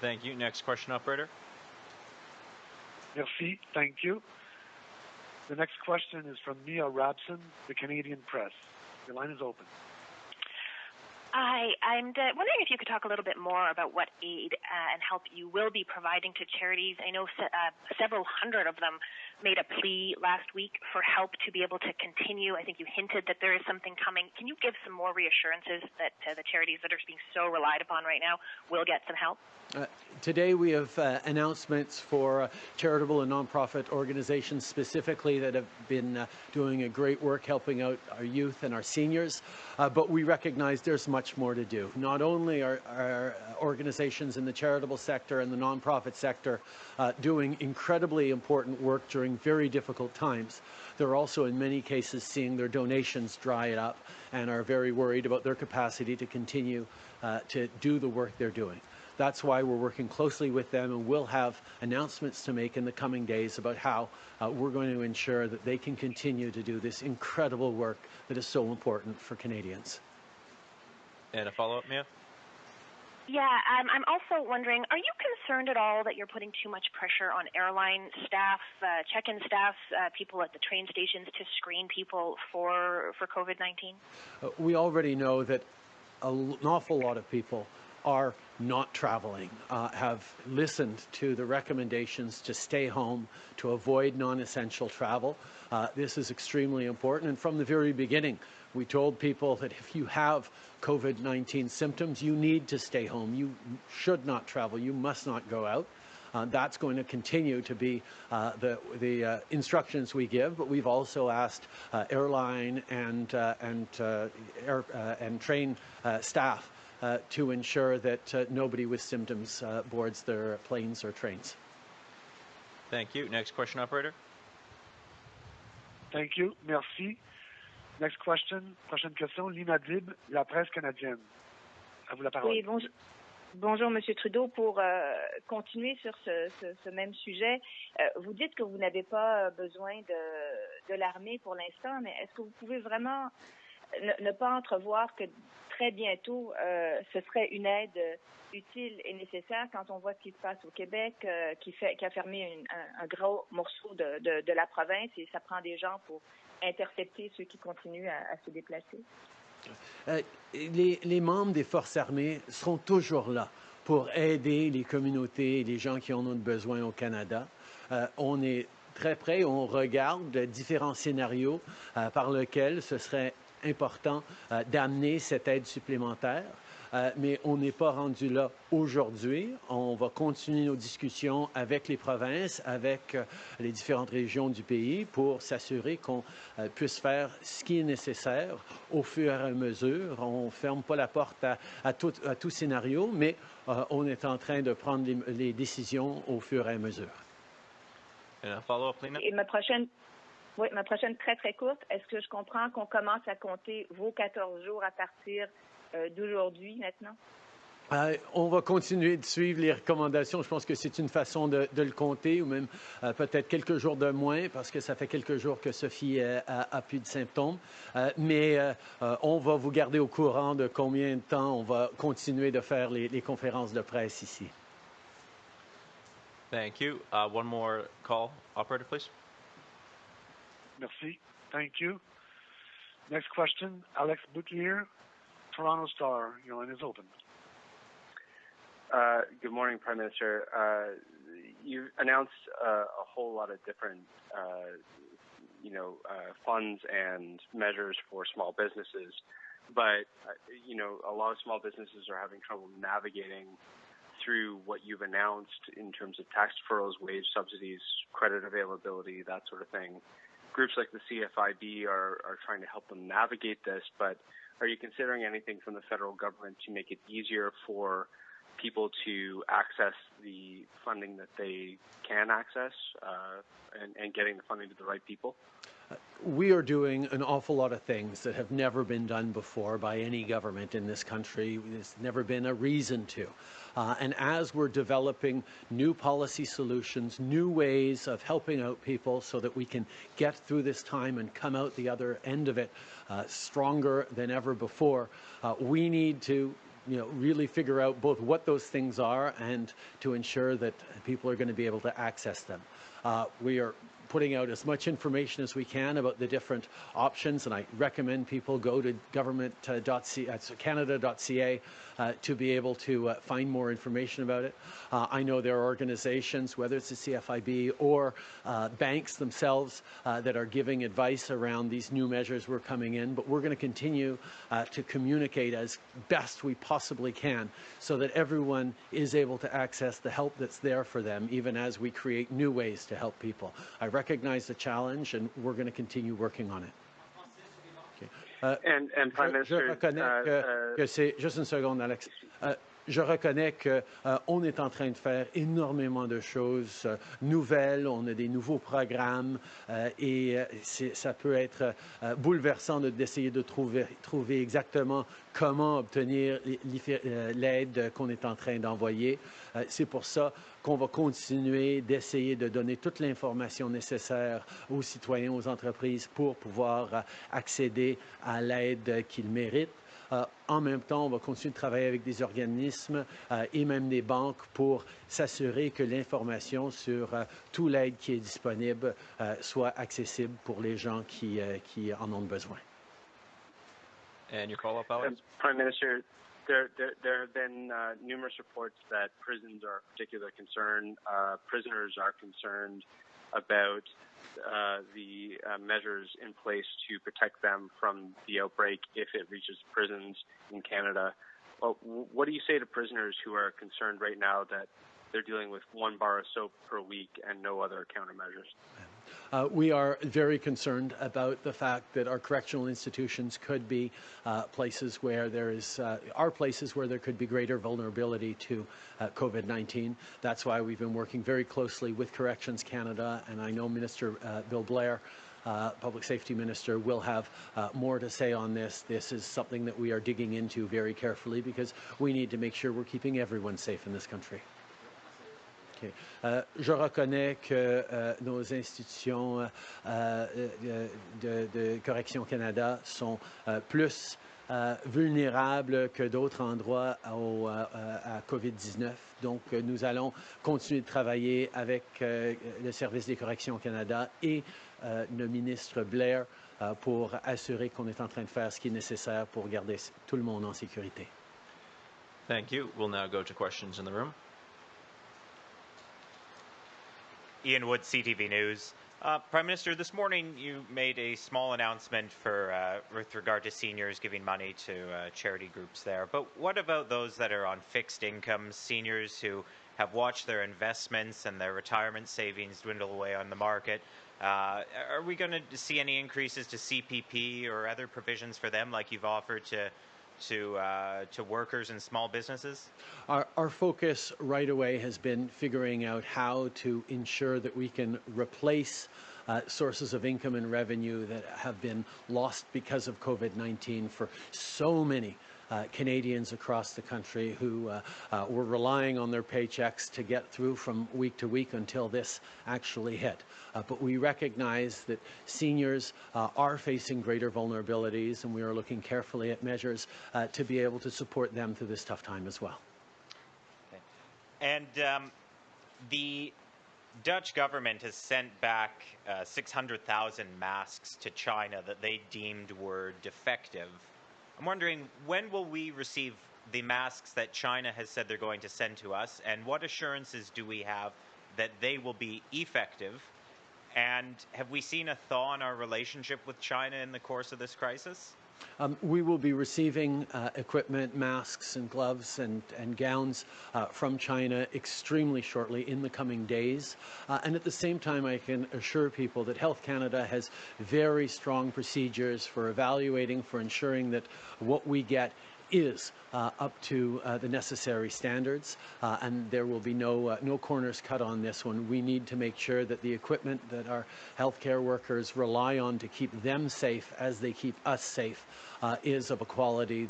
Thank you. Next question, operator. Merci. Thank you. The next question is from Mia Rabson, the Canadian Press. Your line is open. Hi, I'm uh, wondering if you could talk a little bit more about what aid uh, and help you will be providing to charities. I know se- uh, several hundred of them made a plea last week for help to be able to continue. I think you hinted that there is something coming. Can you give some more reassurances that uh, the charities that are being so relied upon right now will get some help? Uh, today we have uh, announcements for uh, charitable and nonprofit organizations specifically that have been uh, doing a great work helping out our youth and our seniors. Uh, but we recognize there's much more to do. Not only are, are organizations in the charitable sector and the nonprofit sector uh, doing incredibly important work during very difficult times, they're also in many cases seeing their donations dry up and are very worried about their capacity to continue to do the work they're doing. That's why we're working closely with them and we'll have announcements to make in the coming days about how uh, we're going to ensure that they can continue to do this incredible work that is so important for Canadians. And a follow-up, Mia? Yeah, um, I'm also wondering, are you concerned at all that you're putting too much pressure on airline staff, uh, check-in staff, uh, people at the train stations to screen people for for COVID-19? Uh, we already know that an awful lot of people are not traveling, uh, have listened to the recommendations to stay home, to avoid non-essential travel. Uh, this is extremely important. And from the very beginning, we told people that if you have COVID-19 symptoms, you need to stay home. You should not travel. You must not go out. Uh, that's going to continue to be uh, the, the uh, instructions we give, but we've also asked uh, airline and, uh, and, air, and train staff uh, to ensure that uh, nobody with symptoms uh, boards their planes or trains. Thank you. Next question, operator. Thank you. Merci. Next question. Prochaine question. Lina Dib, La Presse canadienne. À vous la parole. Oui, bonjour. Bonjour, Monsieur Trudeau. Pour euh, continuer sur ce, même sujet, euh, vous dites que vous n'avez pas besoin de, de l'armée pour l'instant, mais est-ce que vous pouvez vraiment ne, pas entrevoir que très bientôt, euh, ce serait une aide utile et nécessaire quand on voit ce qui se passe au Québec, euh, qui, a fermé un, gros morceau de, la province et ça prend des gens pour intercepter ceux qui continuent à, se déplacer. Euh, les, membres des forces armées seront toujours là pour aider les communautés et les gens qui en ont besoin au Canada. On est très près, on regarde différents scénarios par lesquels ce serait important euh, d'amener cette aide supplémentaire. Euh, mais on n'est pas rendu là aujourd'hui. On va continuer nos discussions avec les provinces, avec euh, les différentes régions du pays pour s'assurer qu'on euh, puisse faire ce qui est nécessaire au fur et à mesure. On ne ferme pas la porte à, à, tout, à tout, scénario, mais euh, on est en train de prendre les, les décisions au fur et à mesure. Et ma prochaine oui, ma prochaine très, très courte. Est-ce que je comprends qu'on commence à compter vos 14 jours à partir euh, d'aujourd'hui maintenant? Euh, on va continuer de suivre les recommandations. Je pense que c'est une façon de, de, le compter, ou même euh, peut-être quelques jours de moins, parce que ça fait quelques jours que Sophie euh, a, a, plus de symptômes. Euh, mais euh, on va vous garder au courant de combien de temps on va continuer de faire les, les conférences de presse ici. Thank you. Uh, one more call, operator, please. Merci. Thank you. Next question, Alex Boutilier, Toronto Star. Your line is open. Uh, good morning, Prime Minister. Uh, you announced uh, a whole lot of different, you know, funds and measures for small businesses, but you know, a lot of small businesses are having trouble navigating through what you've announced in terms of tax deferrals, wage subsidies, credit availability, that sort of thing groups like the CFIB are, are trying to help them navigate this, but are you considering anything from the federal government to make it easier for people to access the funding that they can access uh, and, and getting the funding to the right people? we are doing an awful lot of things that have never been done before by any government in this country. There's never been a reason to. Uh, and as we're developing new policy solutions, new ways of helping out people so that we can get through this time and come out the other end of it uh, stronger than ever before, uh, we need to you know, really figure out both what those things are and to ensure that people are going to be able to access them. Uh, we are putting out as much information as we can about the different options, and I recommend people go to government.canada.ca uh, to be able to uh, find more information about it. Uh, I know there are organizations, whether it's the CFIB or uh, banks themselves, uh, that are giving advice around these new measures we're coming in, but we're going to continue uh, to communicate as best we possibly can so that everyone is able to access the help that's there for them, even as we create new ways to help people. I recognize the challenge, and we're going to continue working on it. Okay. Uh, And, and Prime je, Minister, je reconnais uh, que, uh, que c'est juste une seconde, Alex. Je reconnais que euh, est en train de faire énormément de choses euh, nouvelles. On a des nouveaux programmes euh, et ça peut être bouleversant de- d'essayer de trouver, trouver exactement comment obtenir l'aide qu'on est en train d'envoyer. C'est pour ça qu'on va continuer d'essayer de donner toute l'information nécessaire aux citoyens, aux entreprises pour pouvoir accéder à l'aide qu'ils méritent. Euh, en même temps, on va continuer de travailler avec des organismes euh, et même des banques pour s'assurer que l'information sur euh, tout l'aide qui est disponible euh, soit accessible pour les gens qui, euh, qui en ont besoin. And your follow-up, Alex? And Prime Minister, there, there, there have been uh, numerous reports that prisons are a particular concern. Uh, prisoners are concerned about uh, the uh, measures in place to protect them from the outbreak if it reaches prisons in Canada. Well, what do you say to prisoners who are concerned right now that they're dealing with one bar of soap per week and no other countermeasures? Uh, we are very concerned about the fact that our correctional institutions could be uh, places where there is uh, are places where there could be greater vulnerability to uh, COVID-19. That's why we've been working very closely with Corrections Canada, and I know Minister uh, Bill Blair. Uh, Public Safety Minister will have uh, more to say on this. This is something that we are digging into very carefully because we need to make sure we're keeping everyone safe in this country. Euh, je reconnais que euh, nos institutions euh, de, de Correction Canada sont plus vulnérables que d'autres endroits au, à COVID-19. Donc, nous allons continuer de travailler avec le Service des corrections Canada et le ministre Blair pour assurer qu'on est en train de faire ce qui est nécessaire pour garder tout le monde en sécurité. Thank you. We'll now go to questions in the room. Ian Wood, CTV News. Uh, Prime Minister, this morning you made a small announcement for uh, with regard to seniors giving money to uh, charity groups there. But what about those that are on fixed incomes, seniors who have watched their investments and their retirement savings dwindle away on the market? Uh, are we going to see any increases to CPP or other provisions for them, like you've offered to to uh, to workers and small businesses? Our, our focus right away has been figuring out how to ensure that we can replace uh, sources of income and revenue that have been lost because of COVID 19 for so many. Uh, Canadians across the country who uh, uh, were relying on their paychecks to get through from week to week until this actually hit. But we recognize that seniors are facing greater vulnerabilities, and we are looking carefully at measures to be able to support them through this tough time as well. And um, the Dutch government has sent back uh, 600,000 masks to China that they deemed were defective. I'm wondering when will we receive the masks that China has said they're going to send to us, and what assurances do we have that they will be effective? And have we seen a thaw in our relationship with China in the course of this crisis? Um, we will be receiving uh, equipment, masks, and gloves and, and gowns uh, from China extremely shortly in the coming days. Uh, and at the same time, I can assure people that Health Canada has very strong procedures for evaluating, for ensuring that what we get is uh, up to uh, the necessary standards, uh, and there will be no no corners cut on this one. We need to make sure that the equipment that our healthcare workers rely on to keep them safe, as they keep us safe, is of a quality.